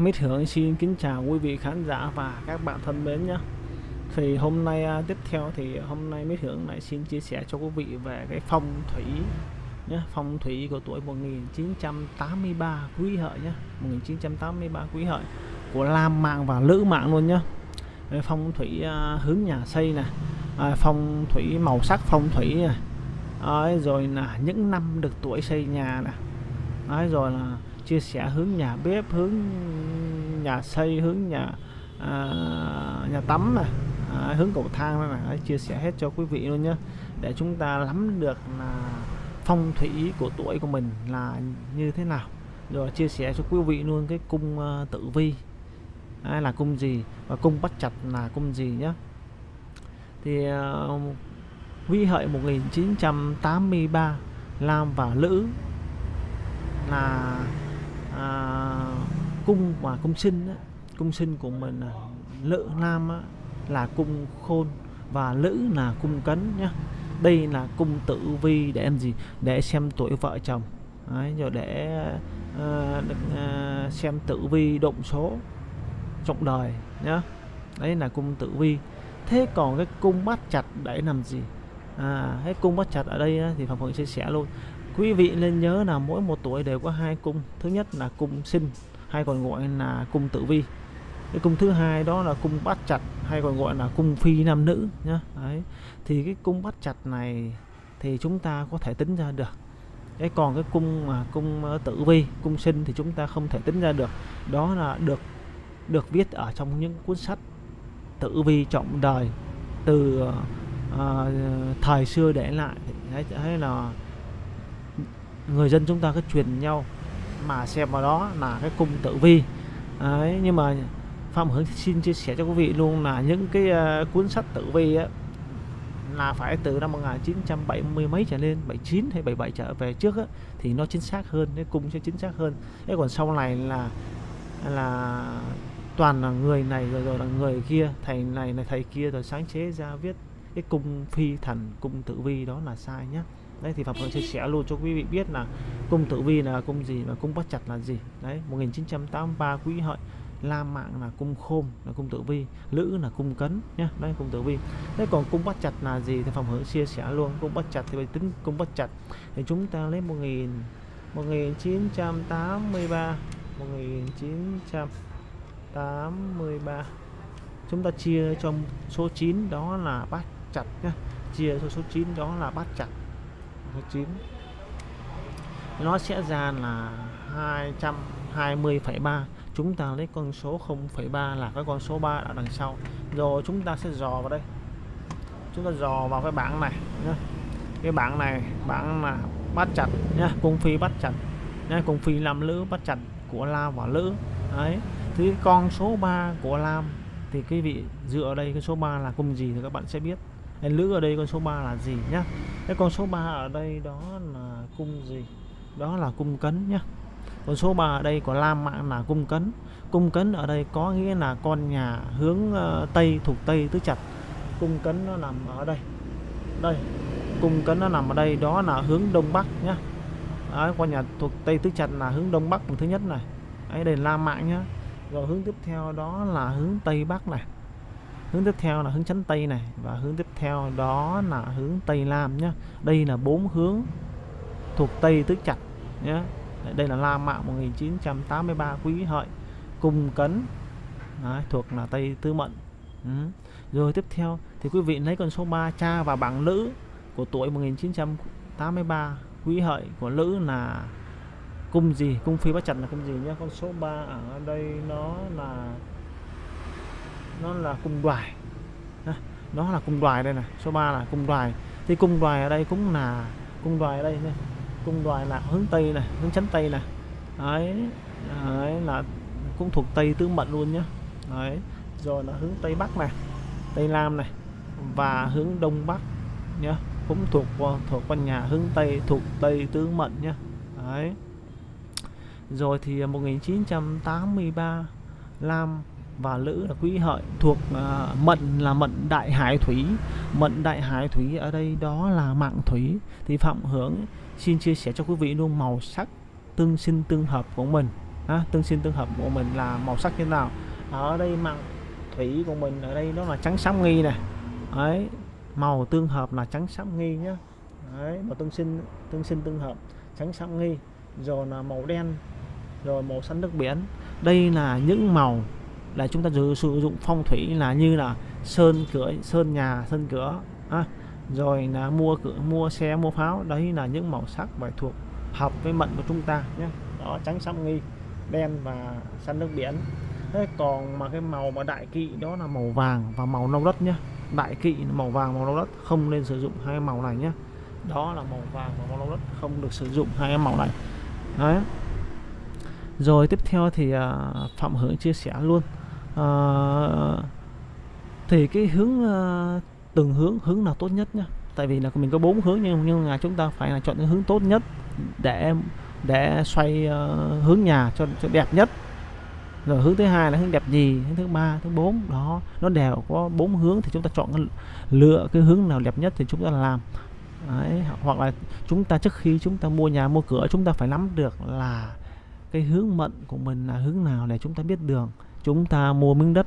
Mít Hưởng xin kính chào quý vị khán giả và các bạn thân mến nhé. Thì hôm nay à, tiếp theo thì hôm nay Mít Hưởng lại xin chia sẻ cho quý vị về cái phong thủy nhé Phong thủy của tuổi 1983 quý hợi nhé 1983 quý hợi của Lam mạng và Lữ mạng luôn nhé. Phong thủy à, hướng nhà xây nè à, Phong thủy màu sắc phong thủy này Đấy, rồi là những năm được tuổi xây nhà nè Đấy, rồi là chia sẻ hướng nhà bếp hướng nhà xây hướng nhà à, nhà tắm này à, hướng cầu thang này chia sẻ hết cho quý vị luôn nhé để chúng ta nắm được là phong thủy của tuổi của mình là như thế nào. Rồi chia sẻ cho quý vị luôn cái cung uh, tử vi. À, là cung gì và cung bắt chặt là cung gì nhé thì à, uh, vi hợi 1983 Lam và Lữ là uh, cung và cung sinh á, cung sinh của mình là lữ nam á, là cung khôn và lữ là cung cấn nhá. Đây là cung tử vi để em gì? Để xem tuổi vợ chồng. Đấy, rồi để uh, uh, xem tử vi động số trọng đời nhá. Đấy là cung tử vi. Thế còn cái cung bắt chặt để làm gì? À cái cung bắt chặt ở đây thì phạm phượng chia sẻ luôn. Quý vị nên nhớ là mỗi một tuổi đều có hai cung. Thứ nhất là cung sinh hay còn gọi là cung tử vi. Cái cung thứ hai đó là cung bát chặt hay còn gọi là cung phi nam nữ nhá. Đấy. Thì cái cung bát chặt này thì chúng ta có thể tính ra được. Cái còn cái cung mà cung ờ, tử vi cung sinh thì chúng ta không thể tính ra được. Đó là được được viết ở trong những cuốn sách tử vi trọng đời từ uh, thời xưa để lại. Hay, hay là người dân chúng ta cứ truyền nhau mà xem vào đó là cái cung tử vi. Đấy nhưng mà Phạm Hướng xin chia sẻ cho quý vị luôn là những cái uh, cuốn sách tử vi á là phải từ năm 1970 mấy trở lên 79 hay 77 trở về trước á, thì nó chính xác hơn cái cung sẽ chính xác hơn. Thế còn sau này là là toàn là người này rồi rồi là người kia thầy này là thầy kia rồi sáng chế ra viết cái cung phi thần cung tử vi đó là sai nhé đấy, thì Phạm Hương chia sẻ luôn cho quý vị biết là cung tử vi là cung gì và cung bắt chặt là gì. Đấy 1983 quý hợi Lam mạng là cung khôn là cung tử vi. Lữ là cung cấn nhá, đấy, cung tử vi. Đấy còn cung bắt chặt là gì thì Phạm Hương chia sẻ luôn. Cung bắt chặt thì phải tính cung bắt chặt. Thì chúng ta lấy 1000 1983 1983 chúng ta chia cho số 9 đó là bắt chặt nhá. Chia cho số 9 đó là bắt chặt số 9 nó sẽ ra là 220,3 chúng ta lấy con số 0,3 là cái con số 3 ở đằng sau. Rồi chúng ta sẽ dò vào đây. Chúng ta dò vào cái bảng này nhá. cái bảng này bảng là bắt chặt nhá cung phi bắt chặt nhá cung phi làm lữ bắt chặt của lam và lữ. Đấy. Thì con số 3 của lam thì quý vị dựa ở đây cái số 3 là cung gì thì các bạn sẽ biết. Nên lữ ở đây con số 3 là gì nhá? Cái con số 3 ở đây đó là cung gì? Đó là cung cấn nhá. Con số 3 ở đây có lam mạng là cung cấn. Cung cấn ở đây có nghĩa là con nhà hướng ờ, tây thuộc tây tứ chặt cung cấn nó nằm ở đây. Đây cung cấn nó nằm ở đây đó là hướng đông bắc nhá. Đấy, con nhà thuộc tây tứ chặt là hướng đông bắc thứ nhất này. Ấy đây là lam mạng nhá. Rồi hướng tiếp theo đó là hướng tây bắc này hướng tiếp theo là hướng chánh tây này và hướng tiếp theo đó là hướng tây nam nhé đây là bốn hướng thuộc tây tứ chặt nhé đây là la mạo 1983 quý hợi cung cấn Đấy, thuộc là tây tư mệnh ừ. rồi tiếp theo thì quý vị lấy con số 3 cha và bảng nữ của tuổi 1983 quý hợi của nữ là cung gì? Cung phi bát chặt là cung gì nhé con số 3 ở đây nó là nó là cung đoài. Nó là cung đoài đây này. Số 3 là cung đoài. Thì cung đoài ở đây cũng là cung đoài ở đây này. Cung đoài là hướng tây này hướng chánh tây này. Đấy, đấy là cũng thuộc tây tứ mệnh luôn nhá. Đấy rồi là hướng tây bắc này tây nam này và hướng đông bắc nhá. Cũng thuộc thuộc quanh nhà hướng tây thuộc tây tứ mệnh nhá. Đấy. Rồi thì 1983 Lam và Lữ là quý hợi thuộc à, uh, mệnh là mệnh đại hải thủy. Mệnh đại hải thủy ở đây đó là mạng thủy. Thì Phạm hướng xin chia sẻ cho quý vị luôn màu sắc tương sinh tương hợp của mình. À, tương sinh tương hợp của mình là màu sắc như thế nào? Ở đây mạng thủy của mình ở đây nó là trắng xám nghi này ấy màu tương hợp là trắng xám nghi nhá. Đấy màu tương sinh tương sinh tương hợp trắng xám nghi. Rồi là màu đen rồi màu xanh nước biển. Đây là những màu là chúng ta sử dụng phong thủy là như là sơn cửa sơn nhà sơn cửa à, rồi là mua cửa mua xe mua pháo đấy là những màu sắc phải thuộc hợp với mệnh của chúng ta nhé. Đó trắng xám nghi đen và xanh nước biển. Thế còn mà cái màu mà đại kỵ đó là màu vàng và màu nâu đất nhé. Đại kỵ màu vàng màu nâu đất không nên sử dụng hai màu này nhé. Đó là màu vàng và màu nâu đất không được sử dụng hai màu này. Đấy. Rồi tiếp theo thì uh, phạm hưởng chia sẻ luôn uh, thì cái hướng uh, từng hướng hướng nào tốt nhất nhá? Tại vì là mình có bốn hướng nhưng nhưng là chúng ta phải là chọn cái hướng tốt nhất để để xoay uh, hướng nhà cho, cho đẹp nhất. Rồi hướng thứ hai là hướng đẹp gì? Hướng thứ ba thứ bốn đó. Nó đều có bốn hướng thì chúng ta chọn lựa cái hướng nào đẹp nhất thì chúng ta làm. Đấy, hoặc là chúng ta trước khi chúng ta mua nhà mua cửa chúng ta phải nắm được là cái hướng mệnh của mình là hướng nào để chúng ta biết đường chúng ta mua miếng đất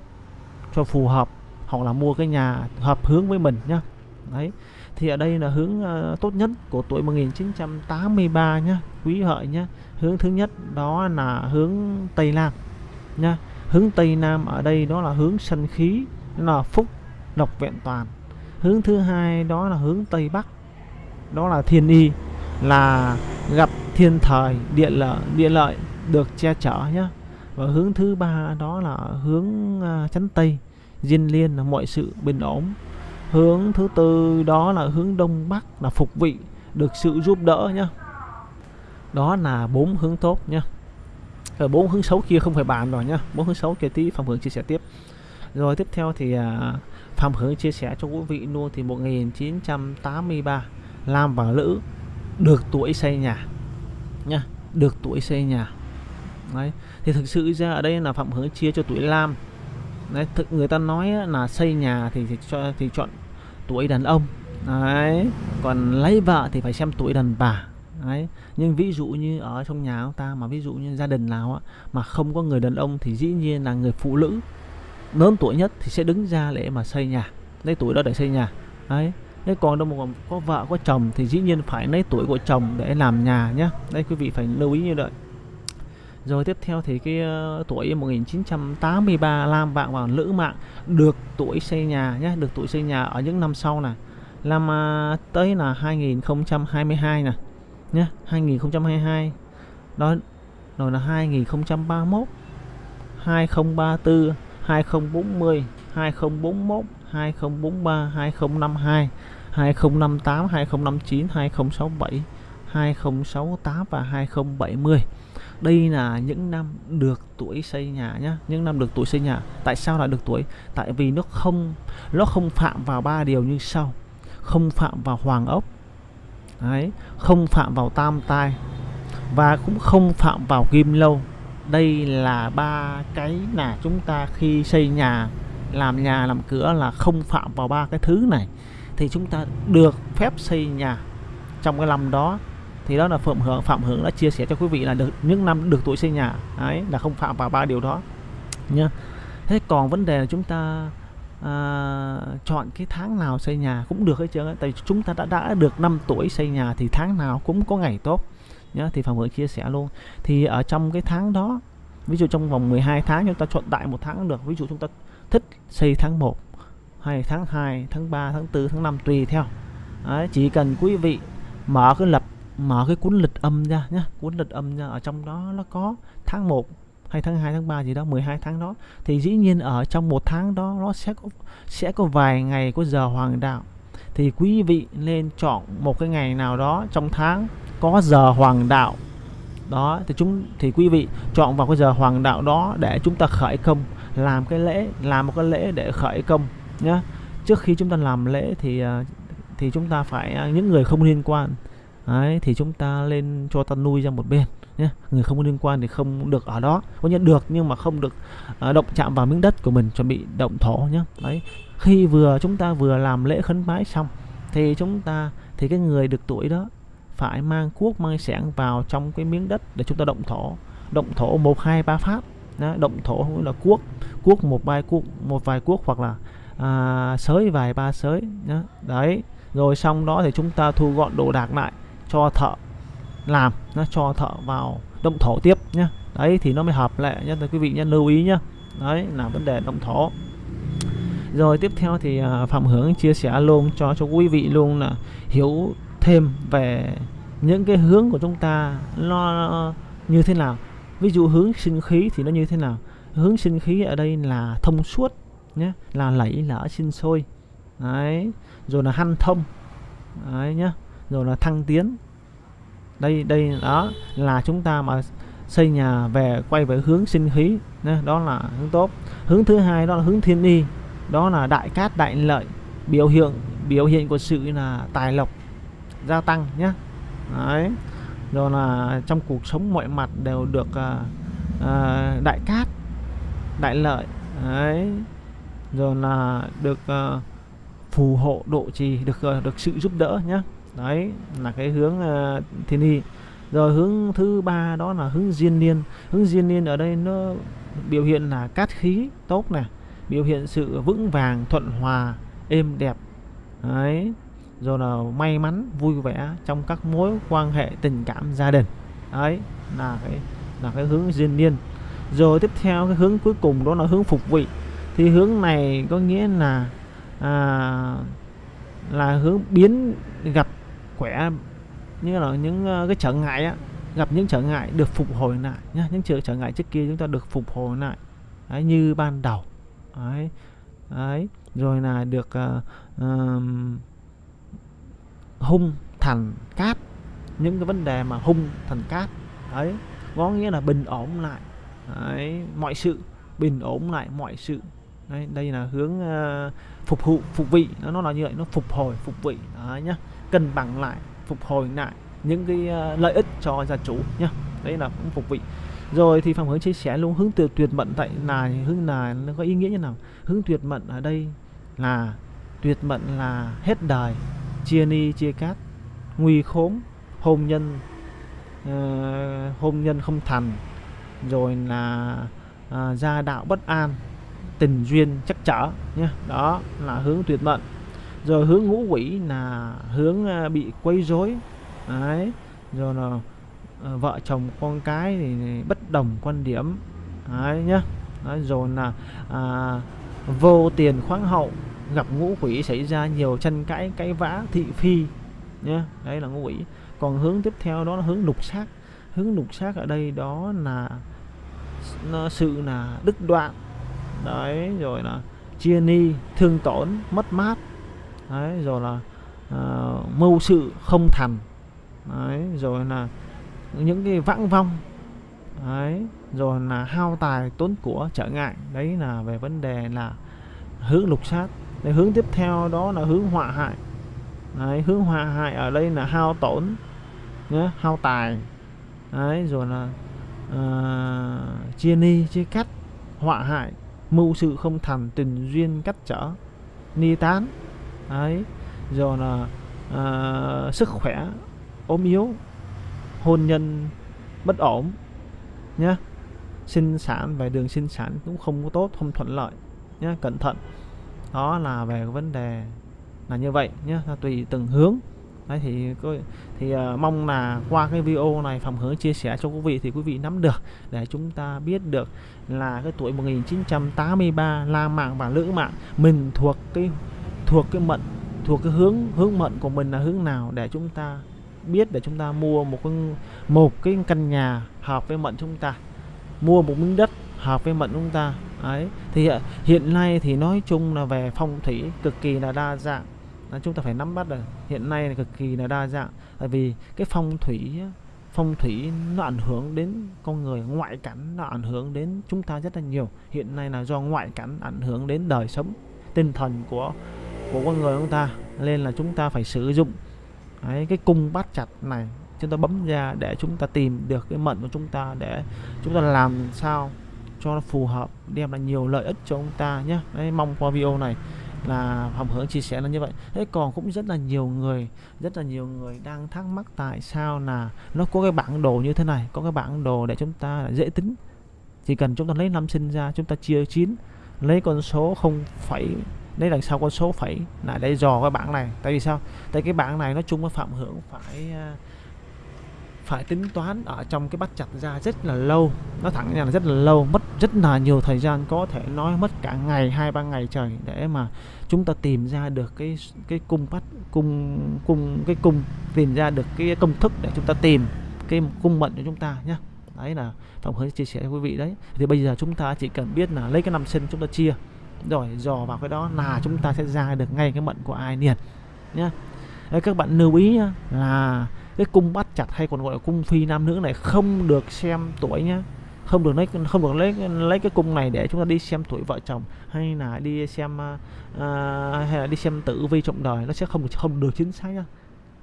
cho phù hợp hoặc là mua cái nhà hợp hướng với mình nhá. Đấy thì ở đây là hướng uh, tốt nhất của tuổi 1983 nhá quý hợi nhá. Hướng thứ nhất đó là hướng Tây Nam nhá. Hướng Tây Nam ở đây đó là hướng sân khí là phúc độc vẹn toàn. Hướng thứ hai đó là hướng Tây Bắc đó là thiên y là gặp thiên thời địa lợi địa lợi được che chở nhá và hướng thứ ba đó là hướng à, chánh chắn Tây, diên liên là mọi sự bình ổn. Hướng thứ tư đó là hướng đông bắc là phục vị, được sự giúp đỡ nhá. Đó là bốn hướng tốt nhá. Ờ, bốn hướng xấu kia không phải bàn rồi nhá. Bốn hướng xấu kia tí phạm hưởng chia sẻ tiếp. Rồi tiếp theo thì à, phạm hưởng chia sẻ cho quý vị luôn thì 1983 Lam và Lữ được tuổi xây nhà nhá, được tuổi xây nhà. Đấy thì thực sự ra ở đây là phạm hướng chia cho tuổi Lam. Đấy thực người ta nói là xây nhà thì, thì cho thì chọn tuổi đàn ông. Đấy còn lấy vợ thì phải xem tuổi đàn bà. Đấy nhưng ví dụ như ở trong nhà ông ta mà ví dụ như gia đình nào á mà không có người đàn ông thì dĩ nhiên là người phụ nữ lớn tuổi nhất thì sẽ đứng ra để mà xây nhà lấy tuổi đó để xây nhà. Đấy nếu còn đâu mà có vợ có chồng thì dĩ nhiên phải lấy tuổi của chồng để làm nhà nhé đây quý vị phải lưu ý như vậy rồi tiếp theo thì cái uh, tuổi 1983 Lam Vạn và Lữ Mạng được tuổi xây nhà nhé, được tuổi xây nhà ở những năm sau nè. Làm uh, tới là 2022 nè nhé, 2022. Đó rồi là 2031, 2034, 2040, 2041, 2043, 2052, 2058, 2059, 2067, 2068 và 2070 đây là những năm được tuổi xây nhà nhá những năm được tuổi xây nhà. Tại sao lại được tuổi? Tại vì nó không nó không phạm vào ba điều như sau. Không phạm vào hoàng ốc Đấy, không phạm vào tam tai và cũng không phạm vào kim lâu. Đây là ba cái là chúng ta khi xây nhà làm nhà làm cửa là không phạm vào ba cái thứ này. Thì chúng ta được phép xây nhà trong cái năm đó thì đó là phạm hưởng phạm hưởng đã chia sẻ cho quý vị là được những năm được tuổi xây nhà. Ấy là không phạm vào ba điều đó. Nhá. Thế còn vấn đề là chúng ta à, chọn cái tháng nào xây nhà cũng được hết trơn tại chúng ta đã đã được 5 tuổi xây nhà thì tháng nào cũng có ngày tốt. Nhá thì phạm hưởng chia sẻ luôn. Thì ở trong cái tháng đó ví dụ trong vòng 12 tháng chúng ta chọn đại một tháng được. Ví dụ chúng ta thích xây tháng 1 hay tháng 2 tháng 3 tháng 4 tháng 5 tùy theo. Đấy, chỉ cần quý vị mở cái lập mở cái cuốn lịch âm ra nhá, cuốn lịch âm ra, ở trong đó nó có tháng 1 hay tháng 2 tháng 3 gì đó 12 tháng đó. Thì dĩ nhiên ở trong một tháng đó, nó sẽ có sẽ có vài ngày có giờ hoàng đạo. Thì quý vị nên chọn một cái ngày nào đó trong tháng có giờ hoàng đạo. Đó, thì chúng, thì quý vị chọn vào cái giờ hoàng đạo đó để chúng ta khởi công, làm cái lễ, làm một cái lễ để khởi công nhá. Trước khi chúng ta làm lễ thì à, thì chúng ta phải à, những người không liên quan. Đấy, thì chúng ta lên cho ta nuôi ra một bên nhé. Người không có liên quan thì không được ở đó. Có nhận được nhưng mà không được uh, động chạm vào miếng đất của mình chuẩn bị động thổ nhé. Đấy. Khi vừa chúng ta vừa làm lễ khấn bái xong thì chúng ta thì cái người được tuổi đó phải mang cuốc mang sẻng vào trong cái miếng đất để chúng ta động thổ. Động thổ một hai ba phát đó, động thổ là cuốc cuốc một vài cuốc một vài cuốc hoặc là à, sới vài ba sới nhé. Đấy. Rồi xong đó thì chúng ta thu gọn đồ đạc lại cho thợ làm, nó cho thợ vào động thổ tiếp nhé đấy, thì nó mới hợp lệ nhá. Quý vị nhé lưu ý nhá. Đấy, là vấn đề động thổ. Rồi tiếp theo thì à, phạm hướng chia sẻ luôn cho cho quý vị luôn là hiểu thêm về những cái hướng của chúng ta nó như thế nào. Ví dụ hướng sinh khí thì nó như thế nào? Hướng sinh khí ở đây là thông suốt nhé là lẫy lỡ sinh sôi. Đấy, rồi là hanh thông. Đấy nhá rồi là thăng tiến. Đây đây đó là chúng ta mà xây nhà về quay về hướng sinh khí đó là hướng tốt. Hướng thứ hai đó là hướng thiên y đó là đại cát đại lợi biểu hiện biểu hiện của sự là tài lộc gia tăng nhé đấy rồi là trong cuộc sống mọi mặt đều được uh, uh, đại cát đại lợi đấy. Rồi là được uh, phù hộ độ trì được uh, được sự giúp đỡ nhé đấy là cái hướng uh, thiên y rồi hướng thứ ba đó là hướng diên niên. Hướng diên niên ở đây nó biểu hiện là cát khí tốt này biểu hiện sự vững vàng thuận hòa êm đẹp. Đấy rồi là may mắn vui vẻ trong các mối quan hệ tình cảm gia đình. Đấy là cái là cái hướng diên niên. Rồi tiếp theo cái hướng cuối cùng đó là hướng phục vị. Thì hướng này có nghĩa là à, là hướng biến gặp khỏe như là những uh, cái trở ngại á gặp những trở ngại được phục hồi lại nhá những trở trở ngại trước kia chúng ta được phục hồi lại. Đấy, như ban đầu. Đấy, đấy rồi là được uh, uh, hung thành cát những cái vấn đề mà hung thành cát. Đấy có nghĩa là bình ổn lại. Đấy, mọi sự bình ổn lại mọi sự. Đấy, đây là hướng uh, phục vụ phục vị. Nó, nó là như vậy nó phục hồi phục vị. Đấy nhá cân bằng lại phục hồi lại những cái ờ, lợi ích cho gia chủ nhá. Đấy là cũng phục vị. Rồi thì phạm hướng chia sẻ luôn hướng tuyệt tuyệt mệnh tại là hướng là nó có ý nghĩa như nào? Hướng tuyệt mệnh ở đây là tuyệt mệnh là hết đời chia ni chia cát nguy khốn hôn nhân uh, hôn nhân không thành rồi là uh, gia đạo bất an tình duyên chắc trở nhé đó là hướng tuyệt mệnh rồi hướng ngũ quỷ là hướng à, bị quấy rối. Đấy rồi là à, vợ chồng con cái thì bất đồng quan điểm. Đấy nhá. Đấy, rồi là à, vô tiền khoáng hậu gặp ngũ quỷ xảy ra nhiều tranh cãi cãi vã thị phi nhé đấy là ngũ quỷ. Còn hướng tiếp theo đó là hướng lục sát hướng lục sát ở đây đó là nó sự là đứt đoạn. Đấy rồi là chia ni thương tổn mất mát đấy rồi là uh, mưu sự không thành. Đấy rồi là những cái vãng vong. Đấy rồi là hao tài tốn của trở ngại. Đấy là về vấn đề là hướng lục sát. Đấy, hướng tiếp theo đó là hướng họa hại. Đấy, hướng họa hại ở đây là hao tổn nhá, hao tài. Đấy, rồi là uh, chia ni chia cắt họa hại mưu sự không thành tình duyên cắt trở ni tán ấy. Rồi là uh, sức khỏe ốm yếu hôn nhân bất ổn nhé sinh sản về đường sinh sản cũng không có tốt không thuận lợi nhé cẩn thận. Đó là về vấn đề là như vậy nhé tùy từng hướng. Đấy thì thì uh, mong là qua cái video này phòng hướng chia sẻ cho quý vị thì quý vị nắm được để chúng ta biết được là cái tuổi 1983 la mạng và lữ mạng mình thuộc cái thuộc cái mệnh thuộc cái hướng hướng mệnh của mình là hướng nào để chúng ta biết, để chúng ta mua một cái một cái căn nhà hợp với mệnh chúng ta, mua một miếng đất hợp với mệnh chúng ta. Ấy thì à, hiện nay thì nói chung là về phong thủy cực kỳ là đa dạng. Là chúng ta phải nắm bắt được hiện nay là cực kỳ là đa dạng. Tại vì cái phong thủy phong thủy nó ảnh hưởng đến con người, ngoại cảnh nó ảnh hưởng đến chúng ta rất là nhiều. Hiện nay là do ngoại cảnh ảnh hưởng đến đời sống, tinh thần của của con người chúng ta nên là chúng ta phải sử dụng. Đấy, cái cung bát chặt này chúng ta bấm ra để chúng ta tìm được cái mệnh của chúng ta để chúng ta làm sao cho nó phù hợp đem lại nhiều lợi ích cho chúng ta nhé. Đấy, mong qua video này là phòng hướng chia sẻ là như vậy. Thế còn cũng rất là nhiều người rất là nhiều người đang thắc mắc tại sao là nó có cái bản đồ như thế này có cái bản đồ để chúng ta dễ tính. Chỉ cần chúng ta lấy năm sinh ra chúng ta chia 9 lấy con số không phẩy lấy đằng sau con số phẩy lại đây dò cái bảng này. Tại vì sao? Tại cái bảng này nói chung với phạm hưởng phải à, phải tính toán ở trong cái bắt chặt ra rất là lâu. Nó thẳng ra là rất là lâu, mất rất là nhiều thời gian, có thể nói mất cả ngày, hai, ba ngày trời để mà chúng ta tìm ra được cái cái cung bắt, cung cung, cái cung, tìm ra được cái công thức để chúng ta tìm, cái cung mệnh cho chúng ta nhé đấy là phòng hơi chia sẻ với quý vị đấy. Thì bây giờ chúng ta chỉ cần biết là lấy cái năm sinh chúng ta chia rồi dò vào cái đó là chúng ta sẽ ra được ngay cái mệnh của ai liền nhé đấy, các bạn lưu ý nhá, là cái cung bắt chặt hay còn gọi là cung phi nam nữ này không được xem tuổi nhá. Không được lấy không được lấy lấy cái cung này để chúng ta đi xem tuổi vợ chồng hay là đi xem uh, hay là đi xem tử vi trọng đời nó sẽ không không được chính xác nhá.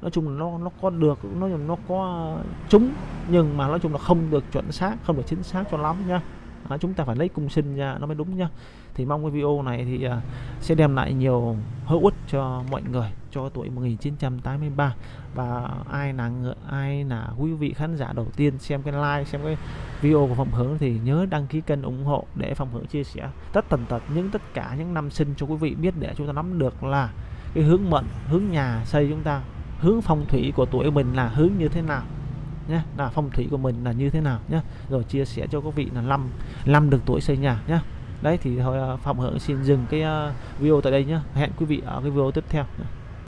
Nói chung là nó nó có được nó nó có trúng nhưng mà nói chung là không được chuẩn xác không được chính xác cho lắm nhá. À, chúng ta phải lấy cung sinh ra nó mới đúng nhá thì mong cái video này thì uh, sẽ đem lại nhiều hữu ích cho mọi người cho tuổi 1983 và ai là người ai là quý vị khán giả đầu tiên xem cái like xem cái video của phòng hướng thì nhớ đăng ký kênh ủng hộ để phòng hướng chia sẻ tất tần tật những tất cả những năm sinh cho quý vị biết để chúng ta nắm được là cái hướng mệnh hướng nhà xây chúng ta hướng phong thủy của tuổi mình là hướng như thế nào nhé là phong thủy của mình là như thế nào nhé rồi chia sẻ cho quý vị là năm năm được tuổi xây nhà nhé đấy, thì thôi à, phạm hưởng xin dừng cái à, video tại đây nhé hẹn quý vị ở cái video tiếp theo.